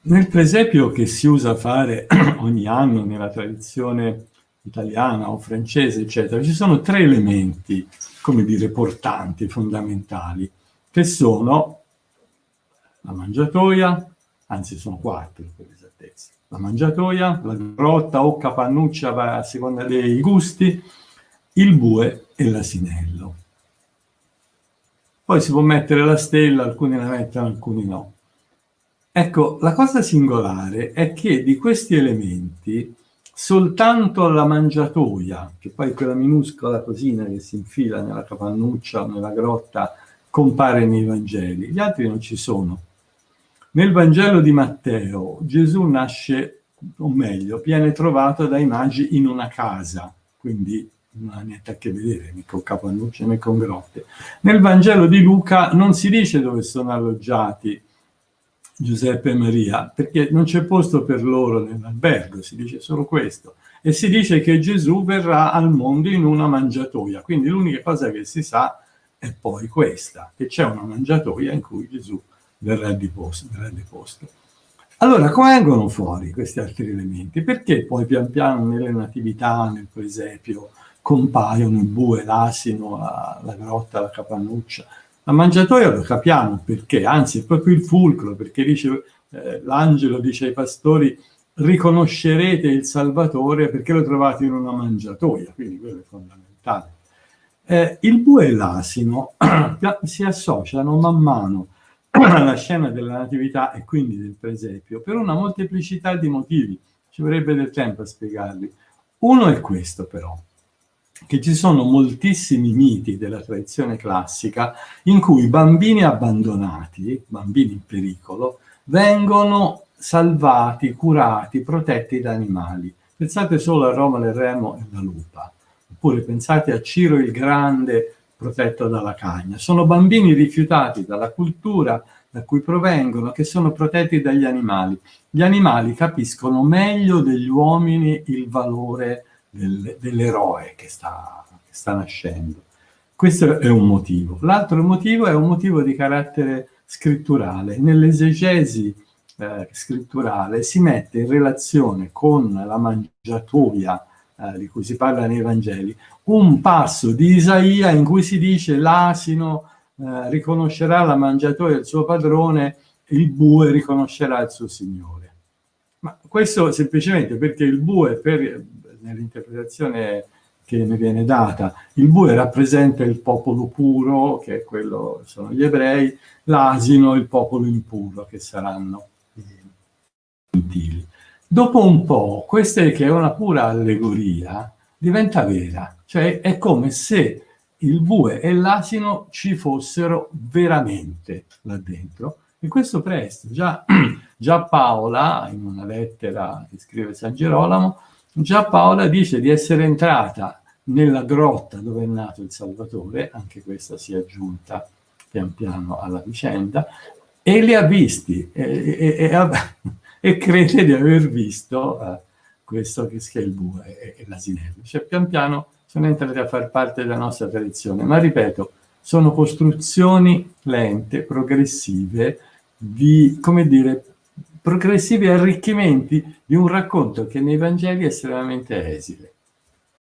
Nel presepio che si usa fare ogni anno nella tradizione italiana o francese, eccetera, ci sono tre elementi, come dire, portanti, fondamentali, che sono la mangiatoia, anzi sono quattro per esattezza, la mangiatoia, la grotta o capannuccia a seconda dei gusti, il bue e l'asinello. Poi si può mettere la stella, alcuni la mettono, alcuni no. Ecco, la cosa singolare è che di questi elementi soltanto la mangiatoia, che poi quella minuscola cosina che si infila nella capannuccia o nella grotta, compare nei Vangeli, gli altri non ci sono. Nel Vangelo di Matteo Gesù nasce, o meglio, viene trovato dai magi in una casa, quindi non ha niente a che vedere né con capannucce né con grotte. Nel Vangelo di Luca non si dice dove sono alloggiati Giuseppe e Maria, perché non c'è posto per loro nell'albergo, si dice solo questo. E si dice che Gesù verrà al mondo in una mangiatoia, quindi l'unica cosa che si sa è poi questa, che c'è una mangiatoia in cui Gesù verrà deposto. Verrà deposto. Allora, come vengono fuori questi altri elementi? Perché poi pian piano nelle natività, nel presepio, compaiono il bue, l'asino, la, la grotta, la capannuccia, la mangiatoia lo capiamo perché, anzi è proprio il fulcro, perché dice eh, l'angelo dice ai pastori riconoscerete il Salvatore perché lo trovate in una mangiatoia, quindi quello è fondamentale. Eh, il bue e l'asino si associano man mano alla scena della natività e quindi del presepio per una molteplicità di motivi, ci vorrebbe del tempo a spiegarli. Uno è questo però, che ci sono moltissimi miti della tradizione classica in cui bambini abbandonati, bambini in pericolo, vengono salvati, curati, protetti da animali. Pensate solo a Roma del Remo e la lupa, oppure pensate a Ciro il Grande protetto dalla cagna. Sono bambini rifiutati dalla cultura da cui provengono, che sono protetti dagli animali. Gli animali capiscono meglio degli uomini il valore del, dell'eroe che sta, che sta nascendo. Questo è un motivo. L'altro motivo è un motivo di carattere scritturale. Nell'esegesi eh, scritturale si mette in relazione con la mangiatoia eh, di cui si parla nei Vangeli, un passo di Isaia in cui si dice l'asino eh, riconoscerà la mangiatoia del suo padrone, il bue riconoscerà il suo signore. Ma questo semplicemente perché il bue per nell'interpretazione che ne viene data. Il bue rappresenta il popolo puro, che è quello, sono gli ebrei, l'asino il popolo impuro, che saranno i gentili. Dopo un po', questa che è una pura allegoria, diventa vera, cioè è come se il bue e l'asino ci fossero veramente là dentro, e questo presto. Già, già Paola, in una lettera che scrive San Gerolamo, Già Paola dice di essere entrata nella grotta dove è nato il Salvatore, anche questa si è aggiunta pian piano alla vicenda, e li ha visti e, e, e, e crede di aver visto uh, questo che è il bue e, l'asinello. Cioè pian piano sono entrati a far parte della nostra tradizione, ma ripeto, sono costruzioni lente, progressive, di, come dire, progressivi arricchimenti di un racconto che nei Vangeli è estremamente esile.